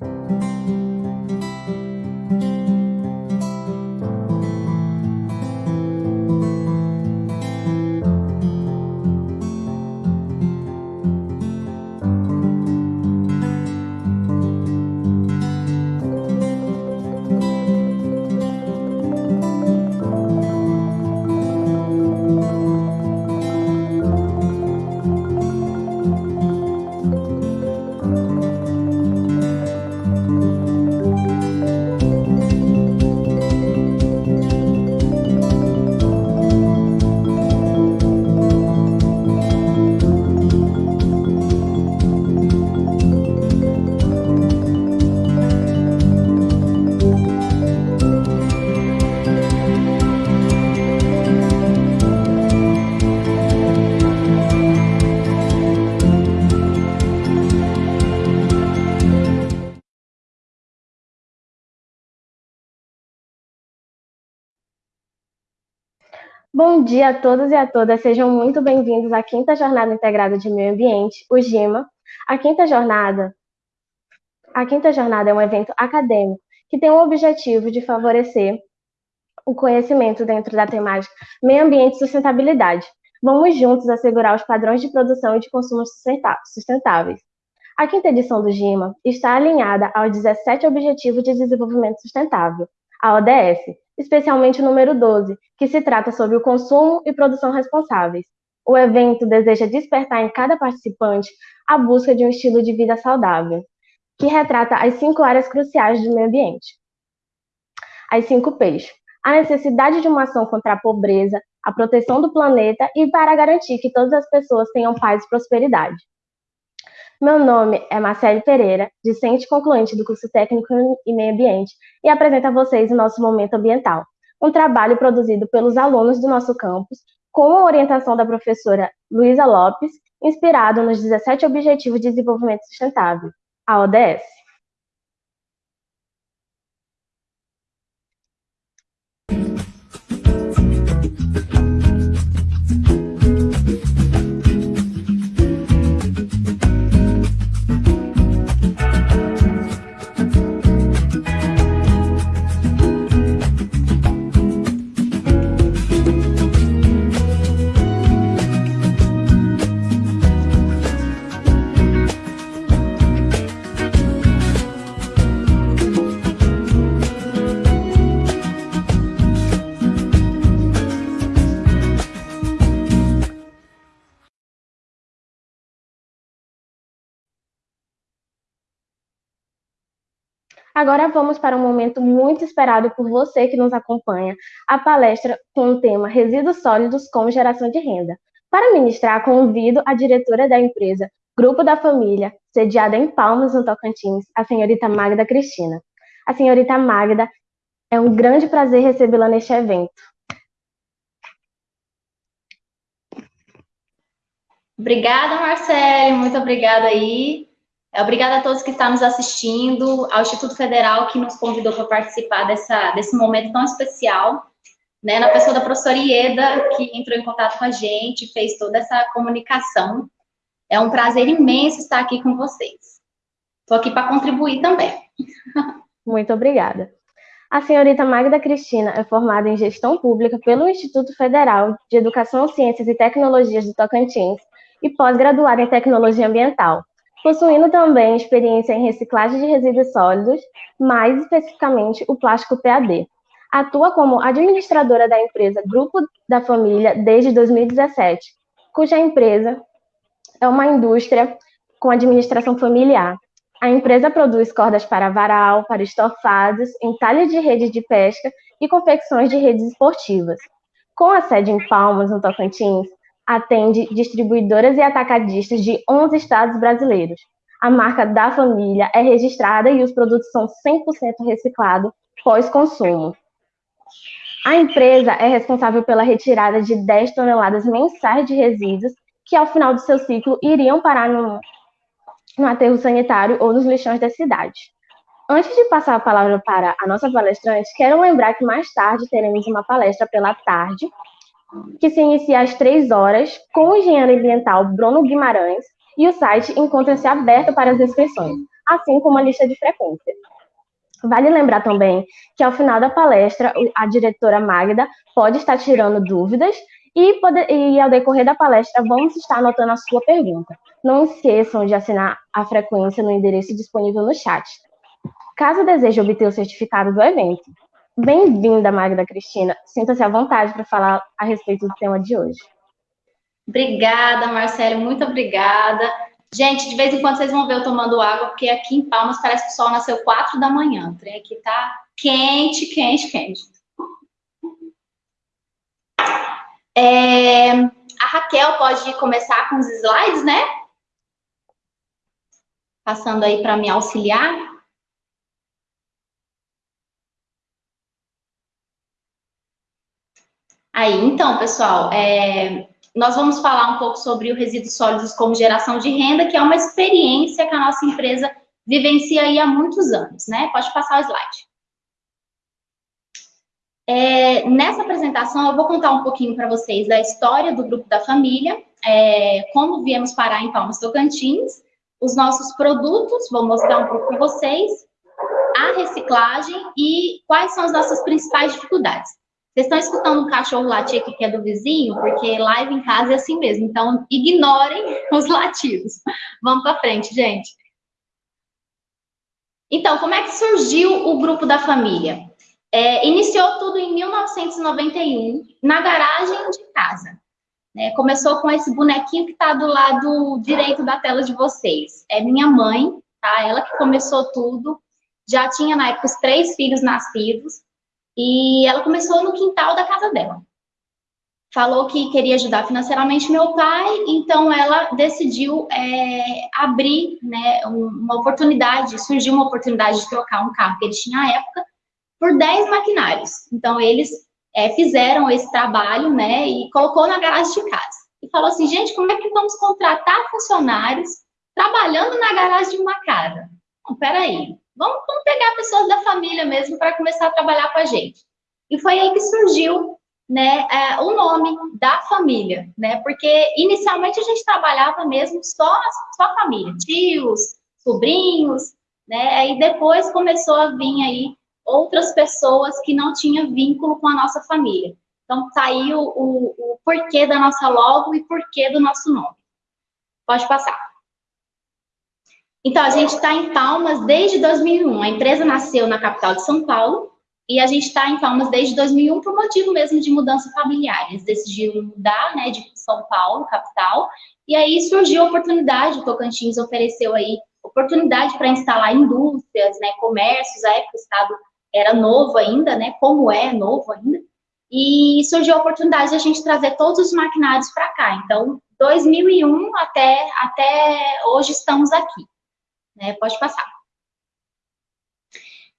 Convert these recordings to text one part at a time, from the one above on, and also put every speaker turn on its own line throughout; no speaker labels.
thank you dia a todos e a todas, sejam muito bem-vindos à quinta Jornada Integrada de Meio Ambiente, o GIMA. A quinta jornada, a quinta jornada é um evento acadêmico que tem o objetivo de favorecer o conhecimento dentro da temática Meio Ambiente e Sustentabilidade. Vamos juntos assegurar os padrões de produção e de consumo sustentáveis. A quinta edição do GIMA está alinhada aos 17 Objetivos de Desenvolvimento Sustentável, a ODS, especialmente o número 12, que se trata sobre o consumo e produção responsáveis. O evento deseja despertar em cada participante a busca de um estilo de vida saudável, que retrata as cinco áreas cruciais do meio ambiente. As cinco P's. A necessidade de uma ação contra a pobreza, a proteção do planeta e para garantir que todas as pessoas tenham paz e prosperidade. Meu nome é Marcele Pereira, discente concluinte do curso técnico em meio ambiente, e apresento a vocês o nosso Momento Ambiental, um trabalho produzido pelos alunos do nosso campus, com a orientação da professora Luísa Lopes, inspirado nos 17 Objetivos de Desenvolvimento Sustentável, a ODS. Agora vamos para um momento muito esperado por você que nos acompanha, a palestra com o tema Resíduos Sólidos como Geração de Renda. Para ministrar, convido a diretora da empresa Grupo da Família, sediada em Palmas, no Tocantins, a senhorita Magda Cristina. A senhorita Magda, é um grande prazer recebê-la neste evento.
Obrigada, Marcelo, muito obrigada aí obrigada a todos que estão nos assistindo, ao Instituto Federal que nos convidou para participar dessa, desse momento tão especial, né, na pessoa da professora Ieda, que entrou em contato com a gente, fez toda essa comunicação. É um prazer imenso estar aqui com vocês. Estou aqui para contribuir também.
Muito obrigada. A senhorita Magda Cristina é formada em Gestão Pública pelo Instituto Federal de Educação, Ciências e Tecnologias do Tocantins e pós-graduada em Tecnologia Ambiental, possuindo também experiência em reciclagem de resíduos sólidos, mais especificamente o plástico PAD. Atua como administradora da empresa Grupo da Família desde 2017, cuja empresa é uma indústria com administração familiar. A empresa produz cordas para varal, para estofados, entalhes de redes de pesca e confecções de redes esportivas. Com a sede em Palmas, no Tocantins, atende distribuidoras e atacadistas de 11 estados brasileiros. A marca da família é registrada e os produtos são 100% reciclados pós-consumo. A empresa é responsável pela retirada de 10 toneladas mensais de resíduos que, ao final do seu ciclo, iriam parar no, no aterro sanitário ou nos lixões da cidade. Antes de passar a palavra para a nossa palestrante, quero lembrar que mais tarde teremos uma palestra pela tarde que se inicia às três horas, com o engenheiro ambiental Bruno Guimarães, e o site encontra-se aberto para as inscrições. assim como a lista de frequência. Vale lembrar também que ao final da palestra, a diretora Magda pode estar tirando dúvidas e, e ao decorrer da palestra vamos estar anotando a sua pergunta. Não esqueçam de assinar a frequência no endereço disponível no chat. Caso deseje obter o certificado do evento. Bem-vinda, Magda Cristina. Sinta-se à vontade para falar a respeito do tema de hoje.
Obrigada, Marcelo, muito obrigada. Gente, de vez em quando vocês vão ver eu tomando água, porque aqui em Palmas parece que o sol nasceu 4 da manhã. O trem aqui tá quente, quente, quente. É, a Raquel pode começar com os slides, né? Passando aí para me auxiliar. Aí, então, pessoal, é, nós vamos falar um pouco sobre o resíduos sólidos como geração de renda, que é uma experiência que a nossa empresa vivencia aí há muitos anos, né? Pode passar o slide. É, nessa apresentação, eu vou contar um pouquinho para vocês da história do Grupo da Família, é, como viemos parar em Palmas Tocantins, os nossos produtos, vou mostrar um pouco para vocês, a reciclagem e quais são as nossas principais dificuldades. Vocês estão escutando um cachorro latir aqui que é do vizinho? Porque live em casa é assim mesmo. Então, ignorem os latidos. Vamos para frente, gente. Então, como é que surgiu o grupo da família? É, iniciou tudo em 1991, na garagem de casa. É, começou com esse bonequinho que está do lado direito da tela de vocês. É minha mãe, tá? Ela que começou tudo. Já tinha, na época, os três filhos nascidos. E ela começou no quintal da casa dela. Falou que queria ajudar financeiramente meu pai, então ela decidiu é, abrir né, uma oportunidade, surgiu uma oportunidade de trocar um carro que ele tinha na época por 10 maquinários. Então eles é, fizeram esse trabalho né, e colocou na garagem de casa. E falou assim, gente, como é que vamos contratar funcionários trabalhando na garagem de uma casa? Não, peraí, Vamos, vamos pegar pessoas da família mesmo para começar a trabalhar com a gente. E foi aí que surgiu né, é, o nome da família, né? Porque inicialmente a gente trabalhava mesmo só, só a família, tios, sobrinhos, né? E depois começou a vir aí outras pessoas que não tinham vínculo com a nossa família. Então saiu o, o porquê da nossa logo e porquê do nosso nome. Pode passar. Então, a gente está em Palmas desde 2001. A empresa nasceu na capital de São Paulo e a gente está em Palmas desde 2001 por motivo mesmo de mudança familiar. Eles decidiram mudar, né, de São Paulo, capital, e aí surgiu a oportunidade, o Tocantins ofereceu aí oportunidade para instalar indústrias, né, comércios, a época o estado era novo ainda, né, como é novo ainda, e surgiu a oportunidade de a gente trazer todos os maquinários para cá. Então, 2001 até, até hoje estamos aqui. Né? Pode passar.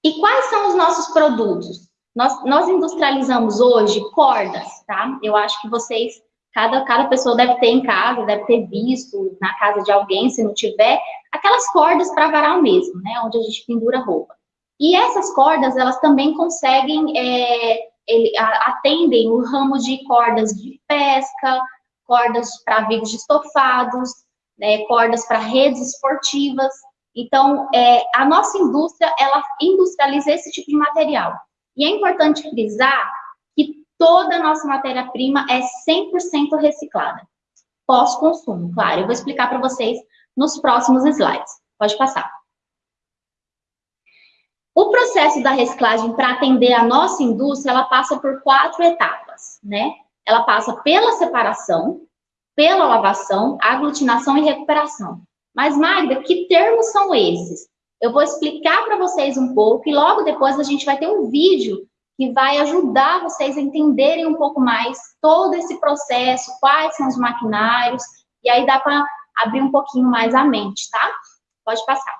E quais são os nossos produtos? Nós, nós industrializamos hoje cordas, tá? Eu acho que vocês, cada, cada pessoa deve ter em casa, deve ter visto na casa de alguém, se não tiver, aquelas cordas para varal mesmo, né? Onde a gente pendura roupa. E essas cordas, elas também conseguem, é, ele, atendem o ramo de cordas de pesca, cordas para vídeos de estofados, né, cordas para redes esportivas. Então, é, a nossa indústria, ela industrializa esse tipo de material. E é importante frisar que toda a nossa matéria-prima é 100% reciclada. Pós-consumo, claro. Eu vou explicar para vocês nos próximos slides. Pode passar. O processo da reciclagem para atender a nossa indústria, ela passa por quatro etapas, né? Ela passa pela separação, pela lavação, aglutinação e recuperação. Mas, Magda, que termos são esses? Eu vou explicar para vocês um pouco e logo depois a gente vai ter um vídeo que vai ajudar vocês a entenderem um pouco mais todo esse processo, quais são os maquinários, e aí dá para abrir um pouquinho mais a mente, tá? Pode passar.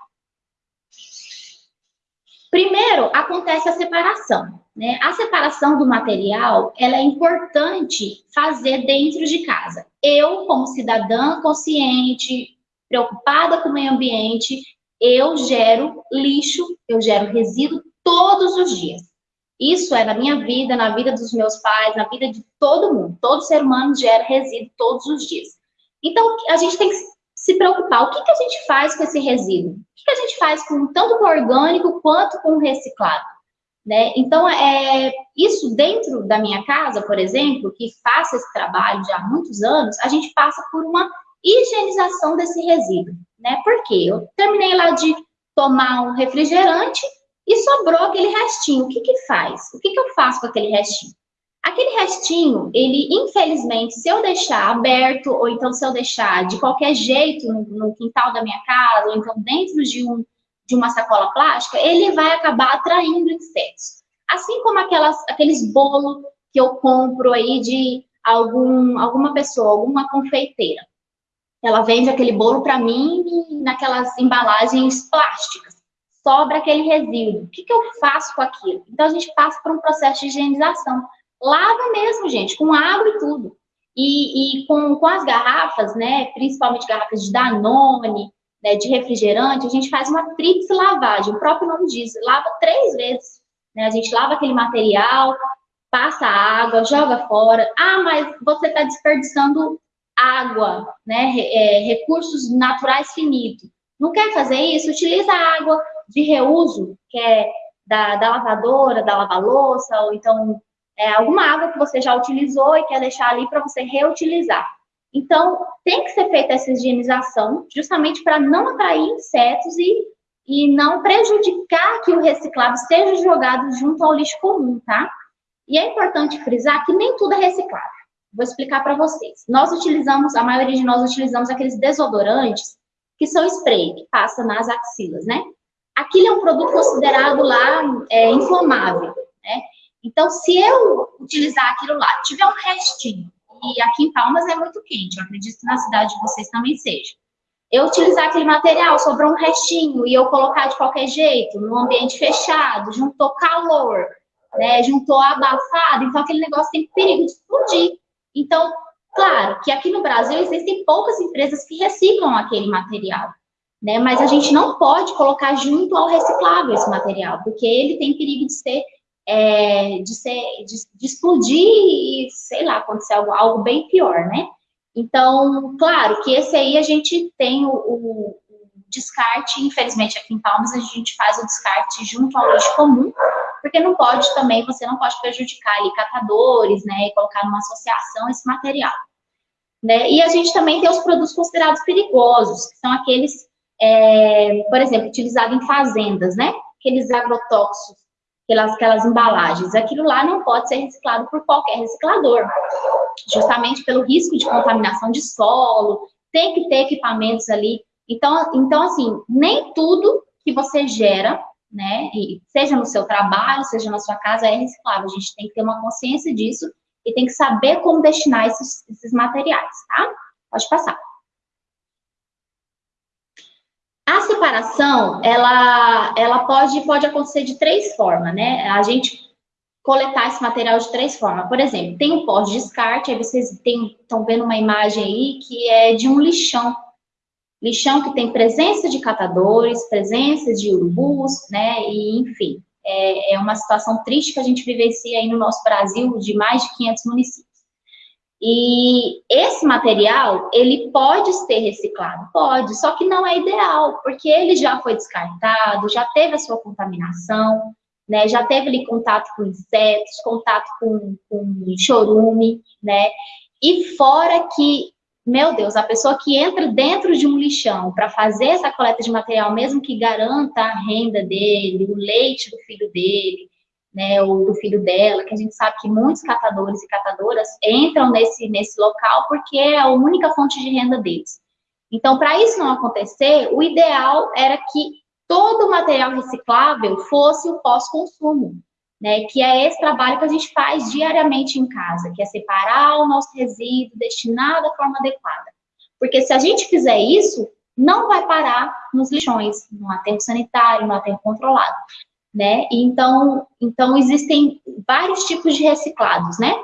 Primeiro, acontece a separação. Né? A separação do material, ela é importante fazer dentro de casa. Eu, como cidadã consciente, preocupada com o meio ambiente, eu gero lixo, eu gero resíduo todos os dias. Isso é na minha vida, na vida dos meus pais, na vida de todo mundo. Todo ser humano gera resíduo todos os dias. Então, a gente tem que se preocupar, o que, que a gente faz com esse resíduo? O que, que a gente faz com tanto com o orgânico quanto com o reciclado? Né? Então, é, isso dentro da minha casa, por exemplo, que faço esse trabalho já há muitos anos, a gente passa por uma higienização desse resíduo. Né? Por quê? Eu terminei lá de tomar um refrigerante e sobrou aquele restinho. O que que faz? O que que eu faço com aquele restinho? Aquele restinho, ele, infelizmente, se eu deixar aberto, ou então se eu deixar de qualquer jeito no, no quintal da minha casa, ou então dentro de, um, de uma sacola plástica, ele vai acabar atraindo insetos. Assim como aquelas, aqueles bolos que eu compro aí de algum, alguma pessoa, alguma confeiteira. Ela vende aquele bolo para mim naquelas embalagens plásticas. Sobra aquele resíduo. O que, que eu faço com aquilo? Então, a gente passa por um processo de higienização. Lava mesmo, gente, com água e tudo. E, e com, com as garrafas, né, principalmente garrafas de Danone, né, de refrigerante, a gente faz uma tríplice lavagem. O próprio nome diz, lava três vezes. Né? A gente lava aquele material, passa água, joga fora. Ah, mas você está desperdiçando água, né, é, recursos naturais finitos. Não quer fazer isso? Utiliza água de reuso, que é da, da lavadora, da lava-louça, ou então é, alguma água que você já utilizou e quer deixar ali para você reutilizar. Então, tem que ser feita essa higienização, justamente para não atrair insetos e, e não prejudicar que o reciclado seja jogado junto ao lixo comum, tá? E é importante frisar que nem tudo é reciclável. Vou explicar para vocês. Nós utilizamos, a maioria de nós utilizamos aqueles desodorantes que são spray, que passa nas axilas, né? Aquilo é um produto considerado lá é, inflamável, né? Então, se eu utilizar aquilo lá, tiver um restinho, e aqui em Palmas é muito quente, eu acredito que na cidade de vocês também seja. Eu utilizar aquele material, sobrou um restinho, e eu colocar de qualquer jeito, num ambiente fechado, juntou calor, né, juntou abafado, então aquele negócio tem perigo de explodir. Então, claro que aqui no Brasil existem poucas empresas que reciclam aquele material, né? Mas a gente não pode colocar junto ao reciclável esse material, porque ele tem perigo de ser, é, de, ser de, de, explodir e, sei lá, acontecer algo, algo bem pior, né? Então, claro que esse aí a gente tem o, o descarte, infelizmente aqui em Palmas a gente faz o descarte junto ao lixo comum, porque não pode também, você não pode prejudicar ali catadores, né, e colocar numa associação esse material. Né? E a gente também tem os produtos considerados perigosos, que são aqueles, é, por exemplo, utilizados em fazendas, né, aqueles agrotóxicos, aquelas, aquelas embalagens, aquilo lá não pode ser reciclado por qualquer reciclador, justamente pelo risco de contaminação de solo, tem que ter equipamentos ali. Então, então assim, nem tudo que você gera né? E seja no seu trabalho, seja na sua casa, é reciclável. A gente tem que ter uma consciência disso e tem que saber como destinar esses, esses materiais, tá? Pode passar. A separação, ela, ela pode, pode acontecer de três formas, né? A gente coletar esse material de três formas. Por exemplo, tem um pós-descarte, aí vocês estão vendo uma imagem aí que é de um lixão, Lixão que tem presença de catadores, presença de urubus, né, e enfim, é, é uma situação triste que a gente vivencia aí no nosso Brasil, de mais de 500 municípios. E esse material, ele pode ser reciclado? Pode, só que não é ideal, porque ele já foi descartado, já teve a sua contaminação, né, já teve ali contato com insetos, contato com, com chorume, né, e fora que meu Deus, a pessoa que entra dentro de um lixão para fazer essa coleta de material, mesmo que garanta a renda dele, o leite do filho dele, né, ou do filho dela, que a gente sabe que muitos catadores e catadoras entram nesse, nesse local porque é a única fonte de renda deles. Então, para isso não acontecer, o ideal era que todo o material reciclável fosse o pós-consumo né, que é esse trabalho que a gente faz diariamente em casa, que é separar o nosso resíduo, destinar da forma adequada. Porque se a gente fizer isso, não vai parar nos lixões, no aterro sanitário, no aterro controlado, né? Então, então existem vários tipos de reciclados, né?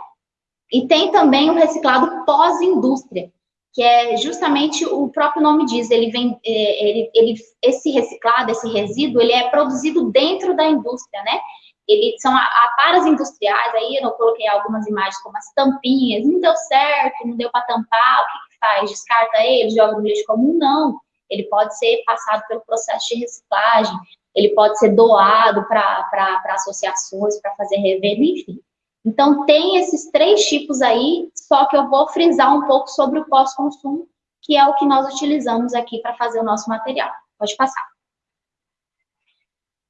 E tem também o reciclado pós-indústria, que é justamente o próprio nome diz, ele vem, é, ele, ele, esse reciclado, esse resíduo, ele é produzido dentro da indústria, né? Eles são aparas industriais, aí eu coloquei algumas imagens como as tampinhas, não deu certo, não deu para tampar, o que, que faz? Descarta ele, joga no lixo comum? Não. Ele pode ser passado pelo processo de reciclagem, ele pode ser doado para associações, para fazer revenda, enfim. Então, tem esses três tipos aí, só que eu vou frisar um pouco sobre o pós-consumo, que é o que nós utilizamos aqui para fazer o nosso material. Pode passar.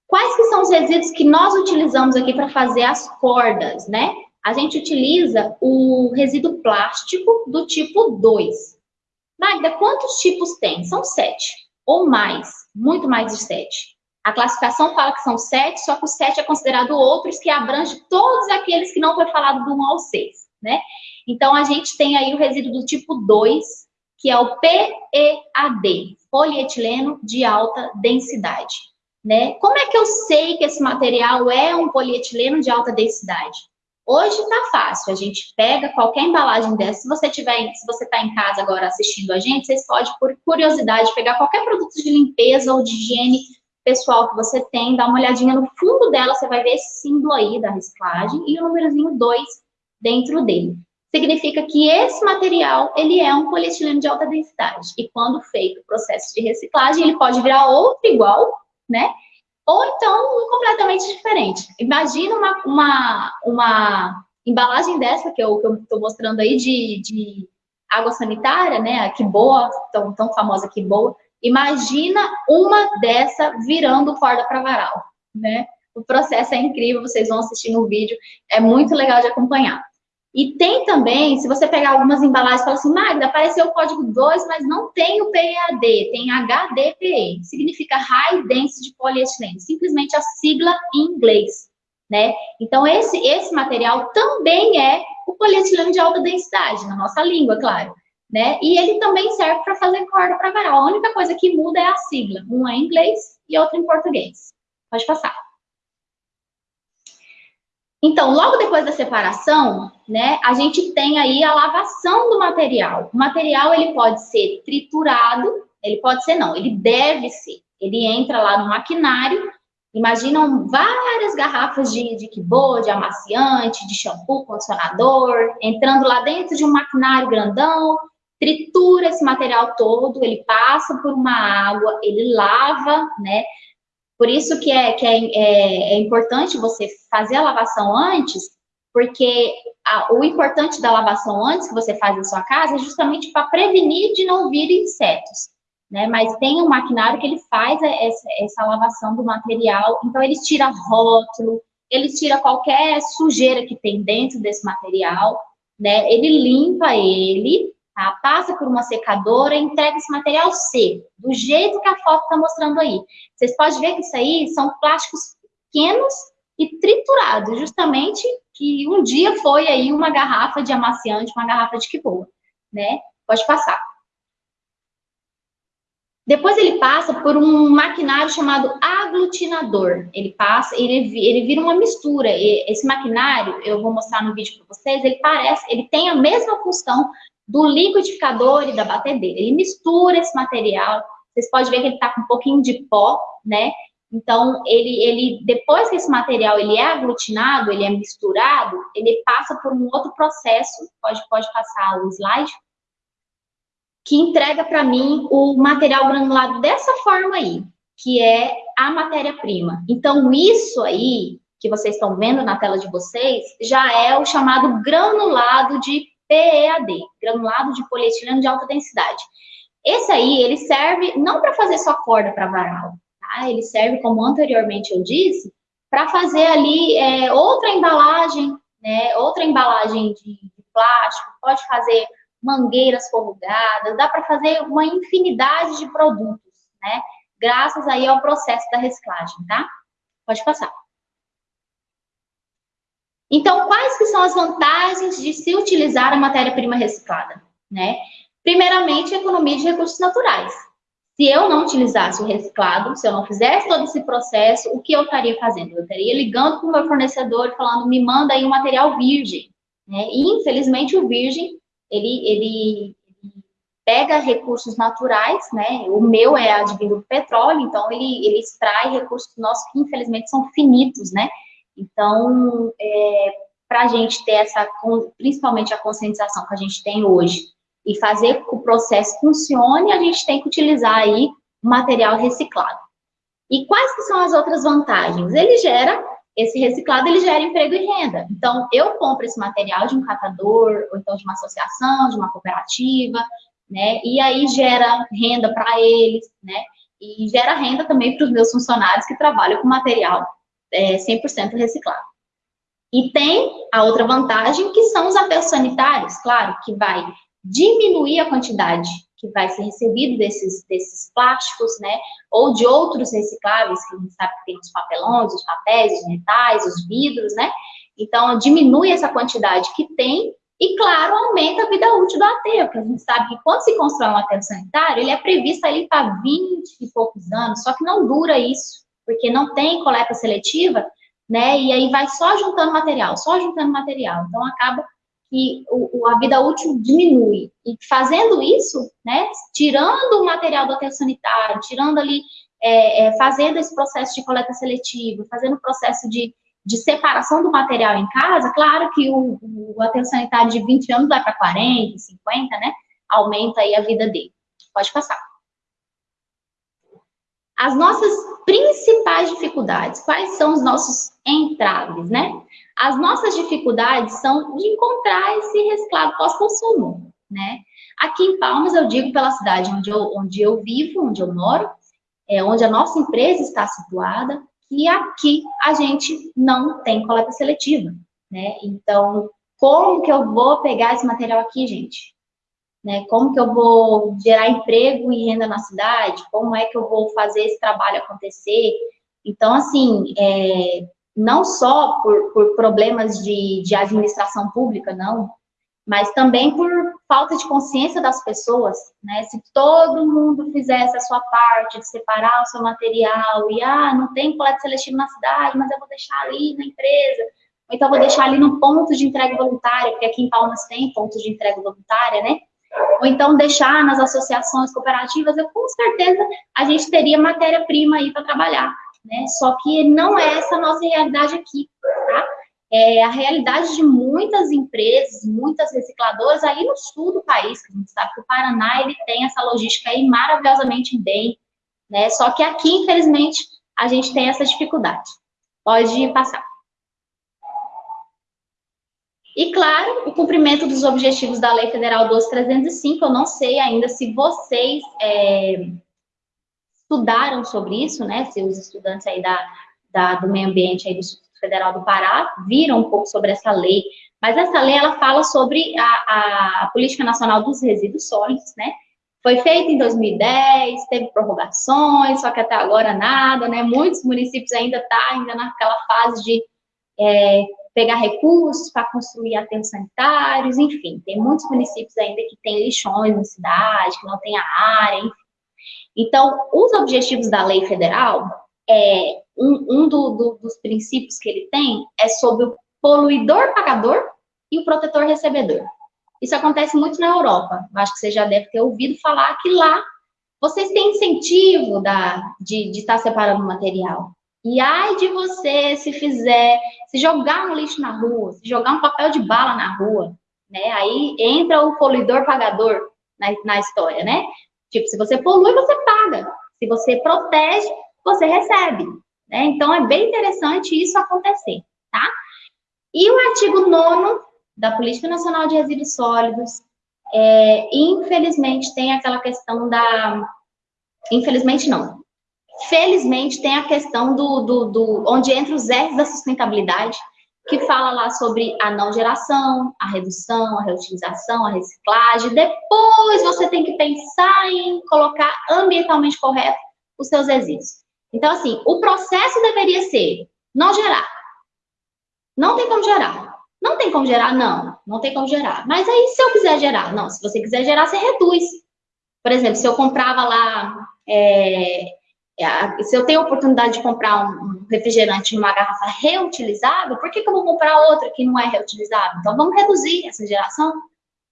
Quais que são os resíduos que nós utilizamos aqui para fazer as cordas, né? A gente utiliza o resíduo plástico do tipo 2. Magda, quantos tipos tem? São sete, ou mais, muito mais de sete. A classificação fala que são sete, só que o sete é considerado outros que abrange todos aqueles que não foi falado do 1 ao 6, né? Então, a gente tem aí o resíduo do tipo 2, que é o PEAD, polietileno de alta densidade, né? Como é que eu sei que esse material é um polietileno de alta densidade? Hoje tá fácil, a gente pega qualquer embalagem dessa, se você tiver, se você tá em casa agora assistindo a gente, vocês podem, por curiosidade, pegar qualquer produto de limpeza ou de higiene pessoal que você tem, dá uma olhadinha no fundo dela, você vai ver esse símbolo aí da reciclagem e o númerozinho 2 dentro dele. Significa que esse material, ele é um polietileno de alta densidade. E quando feito o processo de reciclagem, ele pode virar outro igual, né? Ou então um completamente diferente. Imagina uma, uma, uma embalagem dessa que eu estou mostrando aí de, de água sanitária, né? Que boa, tão, tão famosa que boa Imagina uma dessa virando corda para varal, né? O processo é incrível, vocês vão assistir no vídeo, é muito legal de acompanhar. E tem também, se você pegar algumas embalagens e falar assim, Magda, apareceu o código 2, mas não tem o PEAD, tem HDPE, significa High Density Polyethylene, simplesmente a sigla em inglês, né? Então, esse, esse material também é o polietileno de alta densidade, na nossa língua, claro né? E ele também serve para fazer corda para varal. A única coisa que muda é a sigla. Um é em inglês e outro em português. Pode passar. Então, logo depois da separação, né, a gente tem aí a lavação do material. O material, ele pode ser triturado, ele pode ser não, ele deve ser. Ele entra lá no maquinário, imaginam várias garrafas de, de kibô, de amaciante, de shampoo, condicionador, entrando lá dentro de um maquinário grandão, tritura esse material todo, ele passa por uma água, ele lava, né? Por isso que é, que é, é, é importante você fazer a lavação antes, porque a, o importante da lavação antes que você faz na sua casa é justamente para prevenir de não vir insetos, né? Mas tem um maquinário que ele faz essa, essa lavação do material, então ele tira rótulo, ele tira qualquer sujeira que tem dentro desse material, né? Ele limpa ele, tá? Passa por uma secadora e entrega esse material seco, do jeito que a foto está mostrando aí. Vocês podem ver que isso aí são plásticos pequenos e triturados, justamente que um dia foi aí uma garrafa de amaciante, uma garrafa de que boa, né? Pode passar. Depois ele passa por um maquinário chamado aglutinador. Ele passa, ele, ele vira uma mistura. Esse maquinário, eu vou mostrar no vídeo para vocês, ele parece, ele tem a mesma função do liquidificador e da batedeira. Ele mistura esse material, vocês podem ver que ele está com um pouquinho de pó, né? Então, ele, ele, depois que esse material ele é aglutinado, ele é misturado, ele passa por um outro processo, pode, pode passar o slide, que entrega para mim o material granulado dessa forma aí, que é a matéria-prima. Então, isso aí, que vocês estão vendo na tela de vocês, já é o chamado granulado de PEAD, granulado de polietileno de alta densidade. Esse aí, ele serve não para fazer só corda para varal, tá? Ele serve, como anteriormente eu disse, para fazer ali é, outra embalagem, né? Outra embalagem de, de plástico, pode fazer mangueiras corrugadas, dá para fazer uma infinidade de produtos, né? Graças aí ao processo da reciclagem, tá? Pode passar. Então, quais que são as vantagens de se utilizar a matéria-prima reciclada? Né? Primeiramente, economia de recursos naturais. Se eu não utilizasse o reciclado, se eu não fizesse todo esse processo, o que eu estaria fazendo? Eu estaria ligando para o meu fornecedor falando, me manda aí um material virgem. Né? E, infelizmente, o virgem, ele, ele, pega recursos naturais, né? O meu é advindo do petróleo, então ele, ele extrai recursos nossos que, infelizmente, são finitos, né? Então, é, para a gente ter essa, principalmente a conscientização que a gente tem hoje, e fazer que o processo funcione, a gente tem que utilizar aí material reciclado. E quais que são as outras vantagens? Ele gera, esse reciclado, ele gera emprego e renda. Então, eu compro esse material de um catador, ou então de uma associação, de uma cooperativa, né? E aí gera renda para eles, né? E gera renda também para os meus funcionários que trabalham com material é, 100% reciclado. E tem a outra vantagem, que são os aterros sanitários, claro, que vai diminuir a quantidade que vai ser recebido desses, desses plásticos, né, ou de outros recicláveis, que a gente sabe que tem os papelões, os papéis, os metais, os vidros, né, então diminui essa quantidade que tem e, claro, aumenta a vida útil do aterro, porque a gente sabe que quando se constrói um aterro sanitário, ele é previsto ali para 20 e poucos anos, só que não dura isso, porque não tem coleta seletiva, né, e aí vai só juntando material, só juntando material, então acaba que o, a vida útil diminui. E fazendo isso, né, tirando o material do aterro sanitário, tirando ali, é, é, fazendo esse processo de coleta seletiva, fazendo o processo de, de separação do material em casa, claro que o, o aterro sanitário de 20 anos vai para 40, 50, né, aumenta aí a vida dele. Pode passar. As nossas principais dificuldades, quais são os nossos entraves, né? As nossas dificuldades são de encontrar esse reciclado pós-consumo, né? Aqui em Palmas, eu digo pela cidade onde eu, onde eu vivo, onde eu moro, é, onde a nossa empresa está situada, que aqui a gente não tem coleta seletiva, né? Então, como que eu vou pegar esse material aqui, gente? Né? Como que eu vou gerar emprego e renda na cidade? Como é que eu vou fazer esse trabalho acontecer? Então, assim, é, não só por, por problemas de, de administração pública, não, mas também por falta de consciência das pessoas, né? Se todo mundo fizesse a sua parte de separar o seu material e, ah, não tem coleta seletiva na cidade, mas eu vou deixar ali na empresa, ou então vou deixar ali no ponto de entrega voluntária, porque aqui em Palmas tem pontos de entrega voluntária, né? Ou então deixar nas associações cooperativas, eu com certeza a gente teria matéria-prima aí para trabalhar né? Só que não é essa a nossa realidade aqui, tá? É a realidade de muitas empresas, muitas recicladoras aí no sul do país, que a gente sabe que o Paraná, ele tem essa logística aí maravilhosamente bem, né? Só que aqui, infelizmente, a gente tem essa dificuldade. Pode passar. E, claro, o cumprimento dos objetivos da Lei Federal 12305, eu não sei ainda se vocês é, estudaram sobre isso, né? Se os estudantes aí da, da, do meio ambiente aí do Instituto Federal do Pará viram um pouco sobre essa lei. Mas essa lei, ela fala sobre a, a, Política Nacional dos Resíduos Sólidos, né? Foi feita em 2010, teve prorrogações, só que até agora nada, né? Muitos municípios ainda estão tá ainda naquela fase de é, pegar recursos para construir aterros sanitários, enfim, tem muitos municípios ainda que têm lixões na cidade, que não tem a área, enfim. Então, os objetivos da lei federal, é, um, um do, do, dos princípios que ele tem é sobre o poluidor pagador e o protetor recebedor. Isso acontece muito na Europa. Eu acho que você já deve ter ouvido falar que lá vocês têm incentivo da, de, estar separando o material. E ai de você se fizer, se jogar um lixo na rua, se jogar um papel de bala na rua, né? Aí entra o poluidor pagador na, na história, né? Tipo, se você polui, você paga. Se você protege, você recebe. Né? Então, é bem interessante isso acontecer, tá? E o artigo 9 da Política Nacional de Resíduos Sólidos, é, infelizmente, tem aquela questão da... Infelizmente, não. Felizmente, tem a questão do, do, do onde entra os R's da sustentabilidade, que fala lá sobre a não geração, a redução, a reutilização, a reciclagem. Depois você tem que pensar em colocar ambientalmente correto os seus resíduos. Então, assim, o processo deveria ser não gerar. Não tem como gerar. Não tem como gerar? Não, não tem como gerar. Mas aí, se eu quiser gerar? Não, se você quiser gerar, você reduz. Por exemplo, se eu comprava lá é, se eu tenho a oportunidade de comprar um refrigerante numa garrafa reutilizável, por que, que eu vou comprar outra que não é reutilizável? Então, vamos reduzir essa geração.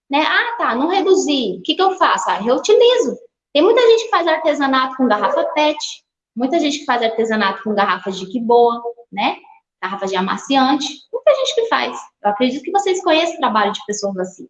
Né? Ah, tá, não reduzir. O que, que eu faço? Ah, reutilizo. Tem muita gente que faz artesanato com garrafa PET, muita gente que faz artesanato com garrafas de que boa, né? Garrafas de amaciante. Muita gente que faz. Eu acredito que vocês conhecem o trabalho de pessoas assim.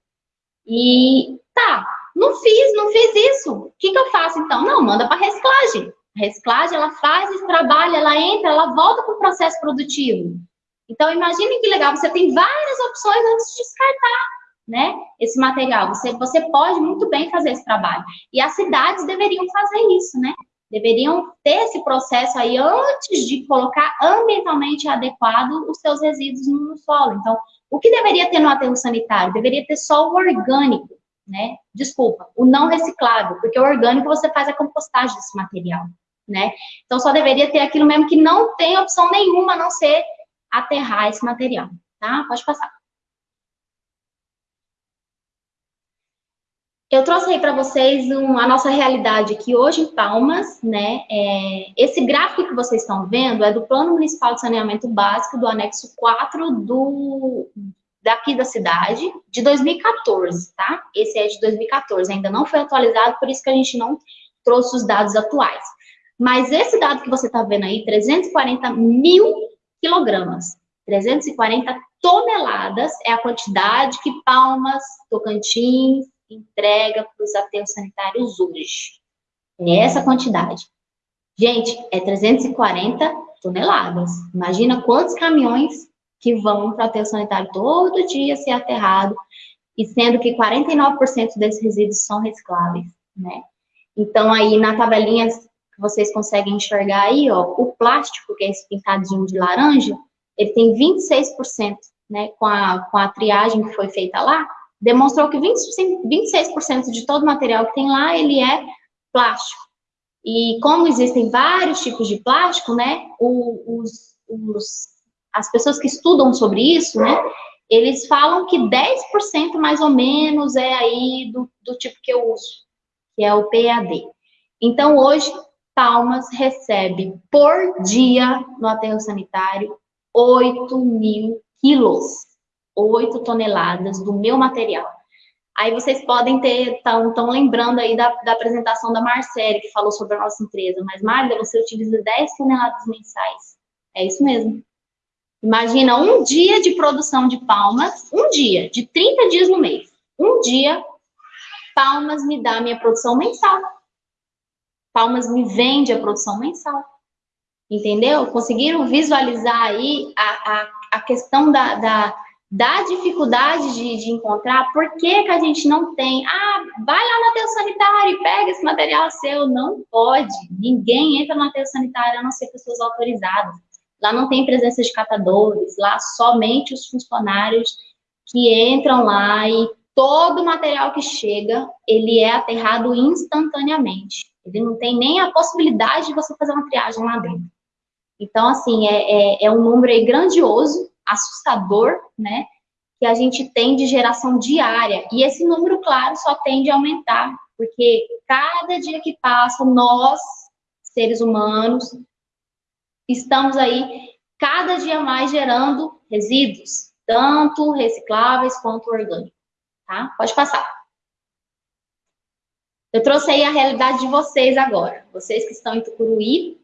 E tá, não fiz, não fiz isso. O que, que eu faço então? Não, manda para reciclagem. Reciclagem, ela faz esse trabalho, ela entra, ela volta para o processo produtivo. Então, imagine que legal, você tem várias opções antes de descartar, né, esse material. Você, você pode muito bem fazer esse trabalho. E as cidades deveriam fazer isso, né? Deveriam ter esse processo aí antes de colocar ambientalmente adequado os seus resíduos no solo. Então, o que deveria ter no aterro sanitário? Deveria ter só o orgânico, né? Desculpa, o não reciclável, porque o orgânico você faz a compostagem desse material, né? Então, só deveria ter aquilo mesmo que não tem opção nenhuma a não ser aterrar esse material, tá? Pode passar. Eu trouxe aí para vocês um, a nossa realidade aqui hoje em Palmas, né? É, esse gráfico que vocês estão vendo é do Plano Municipal de Saneamento Básico do anexo 4 do, daqui da cidade, de 2014, tá? Esse é de 2014, ainda não foi atualizado, por isso que a gente não trouxe os dados atuais. Mas esse dado que você está vendo aí, 340 mil quilogramas, 340 toneladas é a quantidade que Palmas, Tocantins, entrega para os aterros sanitários hoje. É essa quantidade. Gente, é 340 toneladas. Imagina quantos caminhões que vão para o aterro sanitário todo dia ser aterrado, e sendo que 49% desses resíduos são recicláveis, né? Então, aí na tabelinha vocês conseguem enxergar aí, ó, o plástico, que é esse pintadinho de laranja, ele tem 26%, né, com a, com a triagem que foi feita lá, demonstrou que 20, 26% de todo o material que tem lá, ele é plástico. E como existem vários tipos de plástico, né, os, os, as pessoas que estudam sobre isso, né, eles falam que 10% mais ou menos é aí do, do tipo que eu uso, que é o PAD. Então, hoje, Palmas recebe por dia no aterro sanitário 8 mil quilos 8 toneladas do meu material. Aí vocês podem ter, estão tão lembrando aí da, da apresentação da Marcele, que falou sobre a nossa empresa. Mas, Magda, você utiliza 10 toneladas mensais. É isso mesmo. Imagina um dia de produção de palmas, um dia, de 30 dias no mês. Um dia, palmas me dá a minha produção mensal. Palmas me vende a produção mensal. Entendeu? Conseguiram visualizar aí a, a, a questão da, da da dificuldade de, de, encontrar, por que, que a gente não tem? Ah, vai lá no aterro sanitário e pega esse material seu. Não pode. Ninguém entra no aterro sanitário a não ser pessoas autorizadas. Lá não tem presença de catadores, lá somente os funcionários que entram lá e todo o material que chega, ele é aterrado instantaneamente. Ele não tem nem a possibilidade de você fazer uma triagem lá dentro. Então, assim, é, é, é um número grandioso assustador, né, que a gente tem de geração diária. E esse número, claro, só tende a aumentar, porque cada dia que passa, nós, seres humanos, estamos aí cada dia mais gerando resíduos, tanto recicláveis quanto orgânicos, tá? Pode passar. Eu trouxe aí a realidade de vocês agora, vocês que estão em Tucuruí,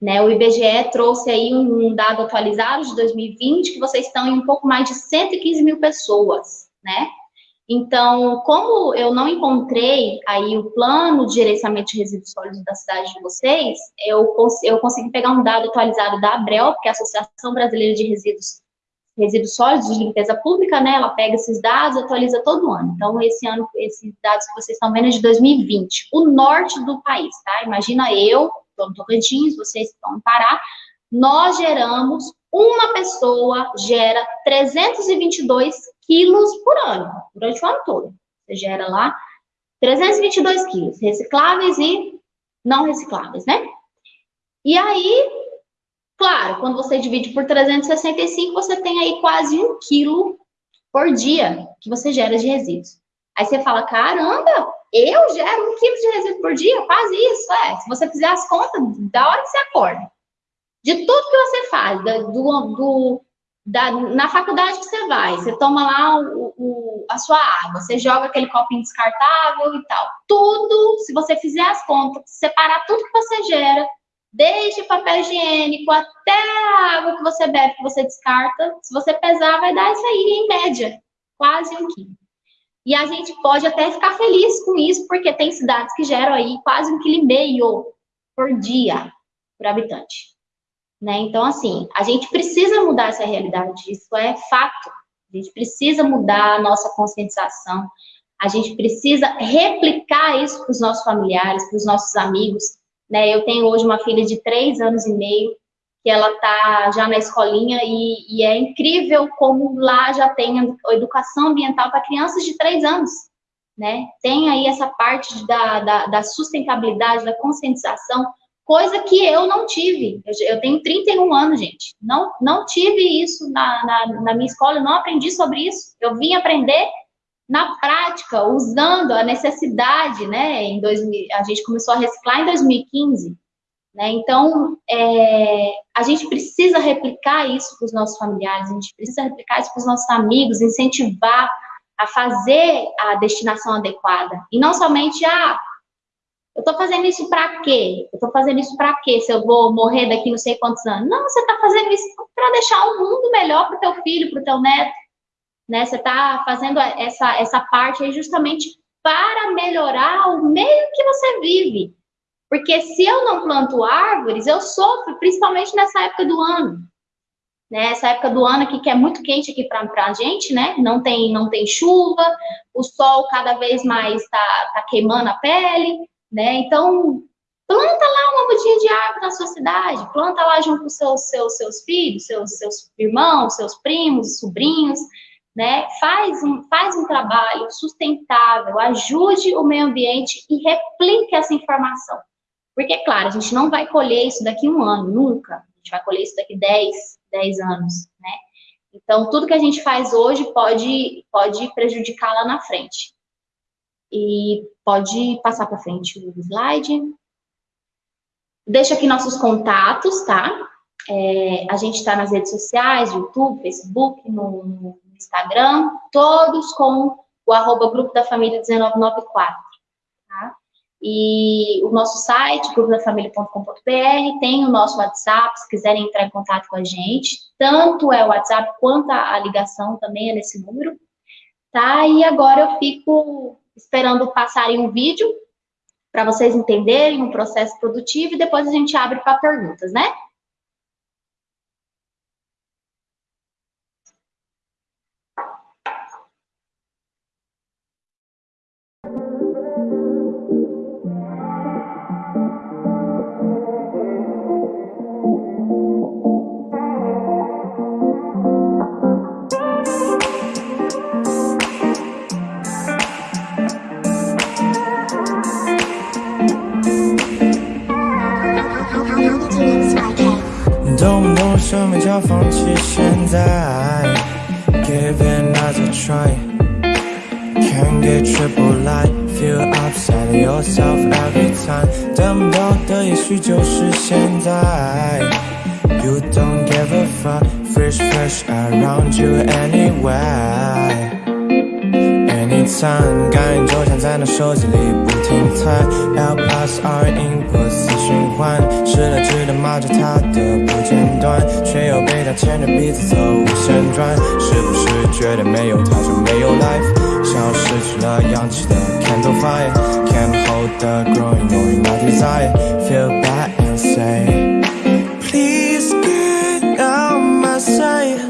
né, o IBGE trouxe aí um dado atualizado de 2020, que vocês estão em um pouco mais de 115 mil pessoas, né? Então, como eu não encontrei aí o plano de gerenciamento de resíduos sólidos da cidade de vocês, eu, cons eu consegui pegar um dado atualizado da ABREL, que é a Associação Brasileira de Resíduos, Resíduos Sólidos de Limpeza Pública, né? Ela pega esses dados atualiza todo ano. Então, esse ano, esses dados que vocês estão vendo é de 2020. O norte do país, tá? Imagina eu, estou no Tocantins, vocês estão no Pará, nós geramos, uma pessoa gera 322 quilos por ano, durante o ano todo. Você gera lá 322 quilos, recicláveis e não recicláveis, né? E aí, claro, quando você divide por 365, você tem aí quase um quilo por dia que você gera de resíduos. Aí você fala, caramba, eu gero um quilo de resíduo por dia, quase isso, é. Se você fizer as contas, da hora que você acorda. De tudo que você faz, da, do, do, da, na faculdade que você vai, você toma lá o, o, a sua água, você joga aquele copinho descartável e tal. Tudo, se você fizer as contas, separar tudo que você gera, desde papel higiênico até a água que você bebe, que você descarta, se você pesar, vai dar isso aí, em média, quase um quilo. E a gente pode até ficar feliz com isso, porque tem cidades que geram aí quase um quilo e meio por dia por habitante. Né? Então, assim, a gente precisa mudar essa realidade, isso é fato. A gente precisa mudar a nossa conscientização, a gente precisa replicar isso para os nossos familiares, para os nossos amigos. Né? Eu tenho hoje uma filha de três anos e meio, que ela está já na escolinha, e, e, é incrível como lá já tem educação ambiental para crianças de três anos. Né? Tem aí essa parte da, da, da sustentabilidade, da conscientização, coisa que eu não tive. Eu, eu, tenho 31 anos, gente. Não, não tive isso na, na, na, minha escola, eu não aprendi sobre isso. Eu vim aprender na prática, usando a necessidade, né? Em 2000, a gente começou a reciclar em 2015. Né? Então, é, a gente precisa replicar isso para os nossos familiares, a gente precisa replicar isso para os nossos amigos, incentivar a fazer a destinação adequada. E não somente, ah, eu estou fazendo isso para quê? Eu estou fazendo isso para quê? Se eu vou morrer daqui não sei quantos anos. Não, você está fazendo isso para deixar um mundo melhor para o teu filho, para o teu neto. Né? Você está fazendo essa, essa parte aí justamente para melhorar o meio que você vive. Porque se eu não planto árvores, eu sofro, principalmente nessa época do ano. Né? Essa época do ano aqui que é muito quente aqui para a gente, né? Não tem, não tem chuva, o sol cada vez mais está tá queimando a pele né? Então, planta lá uma mudinha de árvore na sua cidade, planta lá junto com seus, seus, seus filhos, seus, seus irmãos, seus primos, sobrinhos, né? Faz um, faz um trabalho sustentável, ajude o meio ambiente e replique essa informação. Porque, claro, a gente não vai colher isso daqui um ano, nunca. A gente vai colher isso daqui 10, 10 anos, né? Então, tudo que a gente faz hoje pode, pode prejudicar lá na frente. E pode passar para frente o slide. Deixa aqui nossos contatos, tá? É, a gente está nas redes sociais, YouTube, Facebook, no, Instagram, todos com o arroba Grupo da Família 1994, tá? E o nosso site, grupodafamilia.com.br, tem o nosso WhatsApp, se quiserem entrar em contato com a gente, tanto é o WhatsApp quanto a ligação também é nesse número, tá? E agora eu fico esperando passarem um vídeo para vocês entenderem o processo produtivo e depois a gente abre para perguntas, né?
Give it another try Can't get triple light Feel upset yourself every time 等不到的也许就是现在 You don't give a fuck Fresh fresh around you Anywhere Anytime 感应就像在那手机里不停猜 L plus R input 死循环失了智的骂着它的不间断却又被它牵着鼻子走无限转是不是觉得没有它就没有 life 像失去了氧气的 candle fire Can't hold the growing knowing my desire Feel bad and say Please get out my sight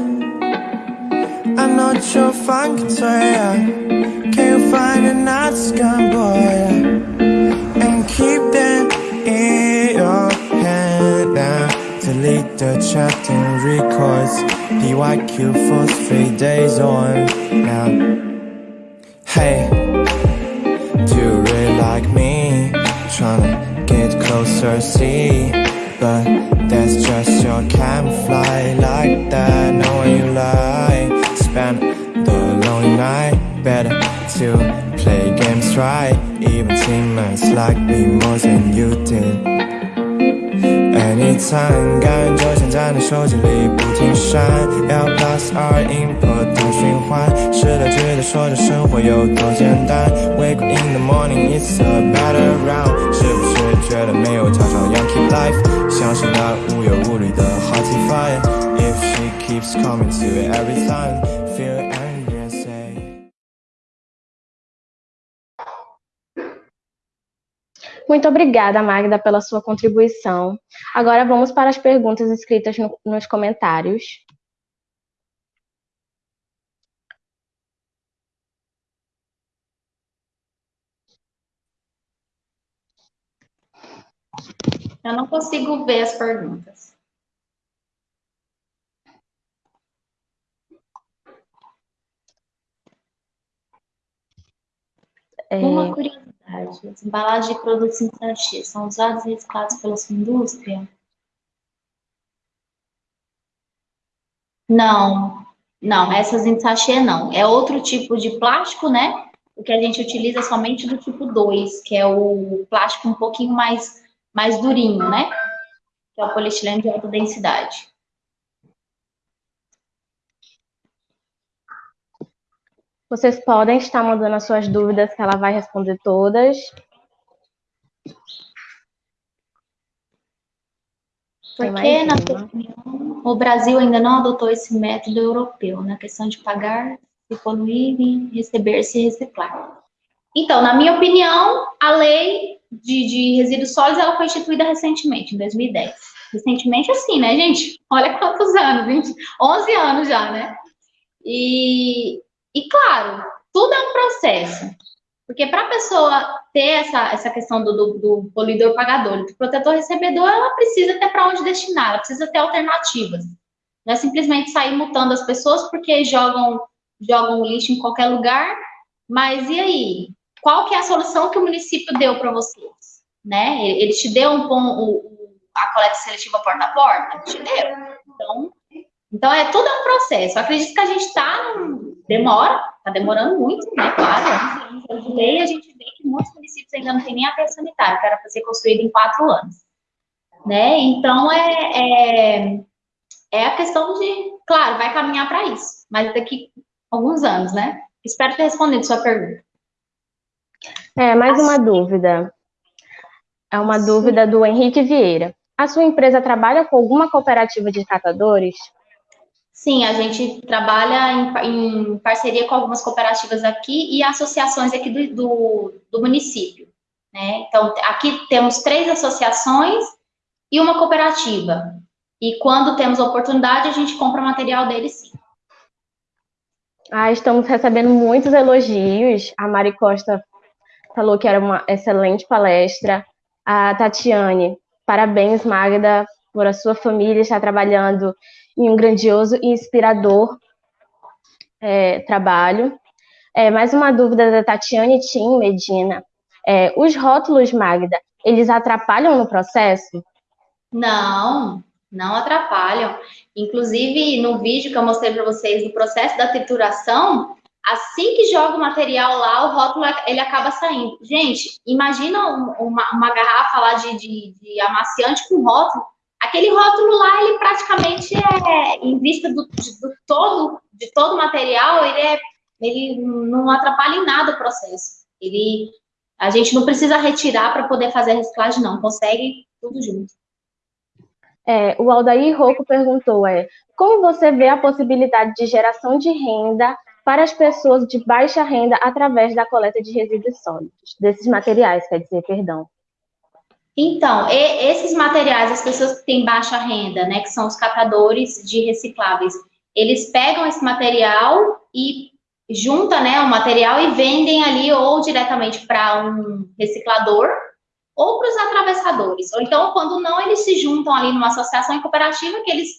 I'm not your fun Can you another scum boy. And keep them in your hand now. Delete the chatting records. PYQ for three days on now. Hey, do you really like me? Tryna get closer, see? But that's just your camouflage like that. Knowing you lie. Spend the lonely night Better to play games right Even teammates like me more than you did Anytime 感觉就像在你手机里不停闪 L plus R input 的循环试了直的说着生活有多简单 Wake up in the morning it's a better round 是不是觉得没有吵吵 Young keep life 像是那无忧无虑的 hot fire If she keeps coming to it every time Feel
Muito obrigada, Magda, pela sua contribuição. Agora vamos para as perguntas escritas no, nos comentários.
Eu não consigo ver as perguntas. É... Uma curiosidade: as embalagens de produtos sachê são usadas e recicladas pela sua indústria? Não, não, essas em sachê não. É outro tipo de plástico, né? O que a gente utiliza somente do tipo 2, que é o plástico um pouquinho mais mais durinho, né? Que é o polietileno de alta densidade.
Vocês podem estar mandando as suas dúvidas, que ela vai responder todas.
Porque, na sua opinião, o Brasil ainda não adotou esse método europeu, na questão de pagar, se poluir e receber, se reciclar. Então, na minha opinião, a lei de, de resíduos sólidos ela foi instituída recentemente, em 2010. Recentemente, assim, né, gente? Olha quantos anos, 20, 11 anos já, né? E, e claro, tudo é um processo. Porque para a pessoa ter essa, essa questão do, do, do poluidor pagador, do protetor recebedor, ela precisa ter para onde destinar, ela precisa ter alternativas. Não é simplesmente sair multando as pessoas porque jogam, jogam lixo em qualquer lugar, mas e aí? qual que é a solução que o município deu para vocês? Né? Ele te deu um, um, a coleta seletiva porta a porta? Te deu. Então, então é tudo um processo. Eu acredito que a gente está demora, está demorando muito, né? Claro, anos de lei, a gente vê que muitos municípios ainda não têm nem a terra sanitária, que era para ser construída em quatro anos. Né? Então é, é, é a questão de, claro, vai caminhar para isso, mas daqui alguns anos, né? Espero ter respondido sua pergunta.
É, mais uma dúvida. É uma dúvida do Henrique Vieira. A sua empresa trabalha com alguma cooperativa de catadores?
Sim, a gente trabalha em, em parceria com algumas cooperativas aqui e associações aqui do, do, do município. Né? Então, aqui temos três associações e uma cooperativa. E quando temos oportunidade, a gente compra material deles sim.
Ah, estamos recebendo muitos elogios. A Mari Costa falou que era uma excelente palestra. A Tatiane, parabéns, Magda, por a sua família estar trabalhando em um grandioso e inspirador é, trabalho. É, mais uma dúvida da Tatiane Tim Medina. É, os rótulos, Magda, eles atrapalham no processo?
Não, não atrapalham. Inclusive, no vídeo que eu mostrei para vocês do processo da trituração, Assim que joga o material lá, o rótulo ele acaba saindo. Gente, imagina uma, uma garrafa lá de, de, de, amaciante com rótulo. Aquele rótulo lá, ele praticamente é, em vista do, de, do todo, de todo o material, ele, é, ele não atrapalha em nada o processo. Ele, a gente não precisa retirar para poder fazer a reciclagem, não. Consegue tudo junto.
É, o Aldair Rocco perguntou, é, como você vê a possibilidade de geração de renda para as pessoas de baixa renda através da coleta de resíduos sólidos, desses materiais, quer dizer, perdão.
Então, esses materiais, as pessoas que têm baixa renda, né, que são os catadores de recicláveis, eles pegam esse material e junta, né, o material e vendem ali ou diretamente para um reciclador ou para os atravessadores. Ou então, quando não, eles se juntam ali numa associação cooperativa que eles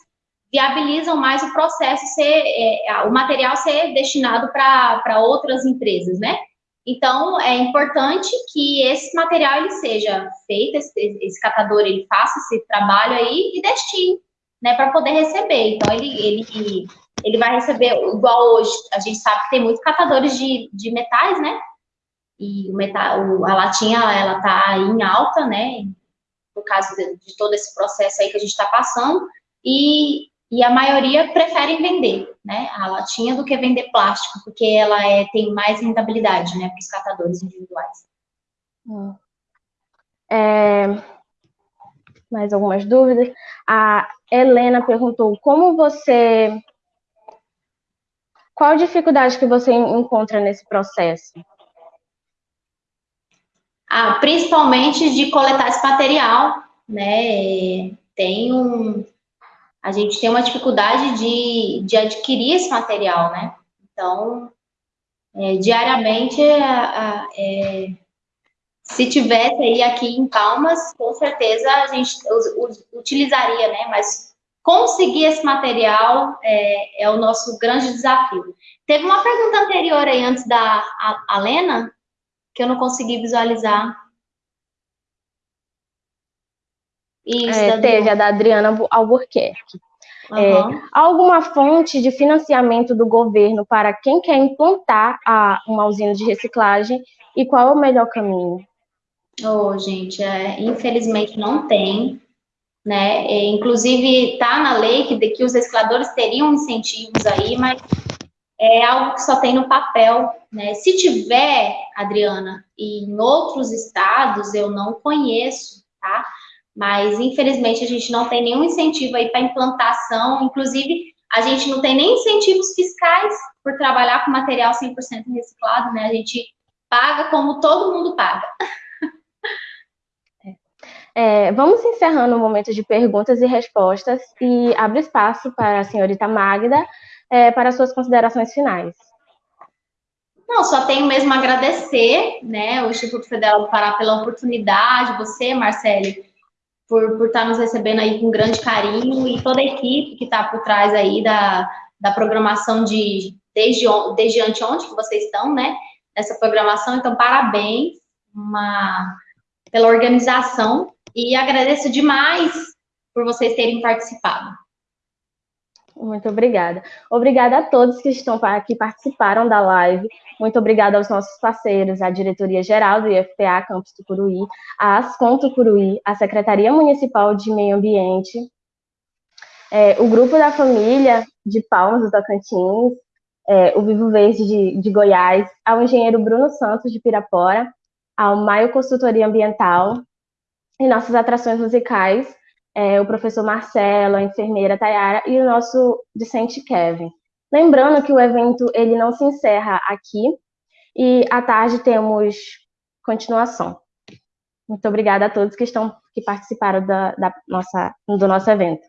viabilizam mais o processo ser, é, o material ser destinado para outras empresas, né? Então, é importante que esse material ele seja feito, esse, esse catador ele faça esse trabalho aí e destine, né, para poder receber. Então, ele, ele, ele vai receber, igual hoje, a gente sabe que tem muitos catadores de, de metais, né? E o metal, a latinha, ela tá em alta, né? Por causa de, de todo esse processo aí que a gente está passando. E e a maioria preferem vender, né, a latinha do que vender plástico, porque ela é, tem mais rentabilidade, né, para os catadores individuais.
Hum. É, mais algumas dúvidas? A Helena perguntou como você, qual a dificuldade que você encontra nesse processo?
ah, principalmente de coletar esse material, né? Tem um, a gente tem uma dificuldade de, de adquirir esse material, né? Então, é, diariamente, é, é, se tivesse aí aqui em Palmas, com certeza a gente utilizaria, né? Mas conseguir esse material é, é, o nosso grande desafio. Teve uma pergunta anterior aí, antes da Alena, que eu não consegui visualizar.
Isso, é, teve a da Adriana Albuquerque. Uhum. É, alguma fonte de financiamento do governo para quem quer implantar a, uma usina de reciclagem e qual é o melhor caminho?
Oh, gente, é, infelizmente não tem, né? É, inclusive está na lei que, de, que os recicladores teriam incentivos aí, mas é algo que só tem no papel, né? Se tiver, Adriana, em outros estados eu não conheço, tá? Mas infelizmente a gente não tem nenhum incentivo aí para implantação, inclusive a gente não tem nem incentivos fiscais por trabalhar com material 100% reciclado, né? A gente paga como todo mundo paga.
É, vamos encerrando o momento de perguntas e respostas e abre espaço para a senhorita Magda é, para suas considerações finais.
Não, só tenho mesmo a agradecer, né, o Instituto Federal do Pará pela oportunidade, você, Marcele, por, por estar nos recebendo aí com grande carinho e toda a equipe que está por trás aí da, da programação de desde, desde anteontem que vocês estão, né, nessa programação, então parabéns uma, pela organização e agradeço demais por vocês terem participado.
Muito obrigada. Obrigada a todos que estão aqui participaram da live. Muito obrigada aos nossos parceiros, à diretoria geral do IFPA Campus Tucuruí, a Ascom Tucuruí, a Secretaria Municipal de Meio Ambiente, é, o Grupo da Família de Palmas do Tocantins, é, o Vivo Verde de, de Goiás, ao engenheiro Bruno Santos de Pirapora, ao Maio Consultoria Ambiental, e nossas atrações musicais, é, o professor Marcelo, a enfermeira Tayara e o nosso discente Kevin. Lembrando que o evento ele não se encerra aqui e à tarde temos continuação. Muito obrigada a todos que estão que participaram da, da nossa, do nosso evento.